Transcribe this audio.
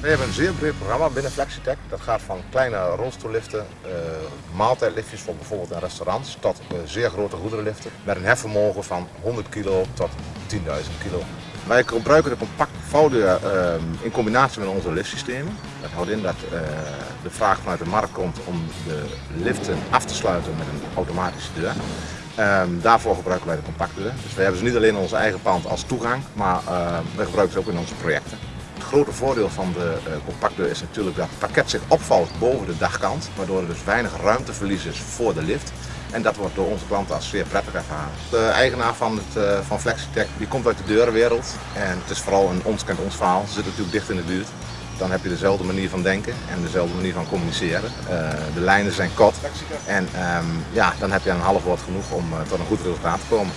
We hebben een zeer breed programma binnen Flexitech. Dat gaat van kleine rolstoelliften, uh, maaltijdliftjes voor bijvoorbeeld in restaurants, tot uh, zeer grote goederenliften met een hefvermogen van 100 kilo tot 10.000 kilo. Wij gebruiken de compact vouwdeur uh, in combinatie met onze liftsystemen. Dat houdt in dat uh, de vraag vanuit de markt komt om de liften af te sluiten met een automatische deur. Um, daarvoor gebruiken wij de compactdeur. Dus we hebben ze niet alleen in ons eigen pand als toegang, maar uh, we gebruiken ze ook in onze projecten. Het grote voordeel van de uh, compactdeur is natuurlijk dat het pakket zich opvalt boven de dagkant, waardoor er dus weinig ruimteverlies is voor de lift. En dat wordt door onze klanten als zeer prettig ervaren. De eigenaar van, het, uh, van Flexitech die komt uit de deurenwereld en het is vooral een ons kent ons verhaal. Ze zitten natuurlijk dicht in de buurt. Dan heb je dezelfde manier van denken en dezelfde manier van communiceren. Uh, de lijnen zijn kort en um, ja, dan heb je een half woord genoeg om tot een goed resultaat te komen.